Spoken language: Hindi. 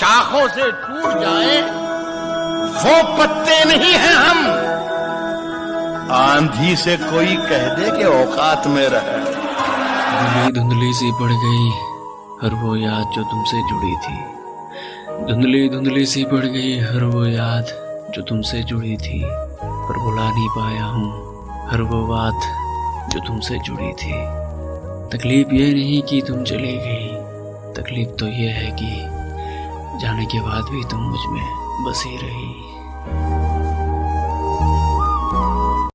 शाखों से टूट जाए, वो पत्ते नहीं हैं हम। आंधी से कोई कह दे कि औकात में रहे धुंधली धुंधली सी पड़ गई हर वो याद जो तुमसे जुड़ी थी। धुंधली धुंधली सी पड़ गई हर वो याद जो तुमसे जुड़ी थी। पर बुला नहीं पाया हूँ हर वो बात जो तुमसे जुड़ी थी। तकलीफ़ ये नहीं कि तुम चली गई, तकलीफ़ तो ये है कि जाने के बाद भी तुम मुझमें बसी रही।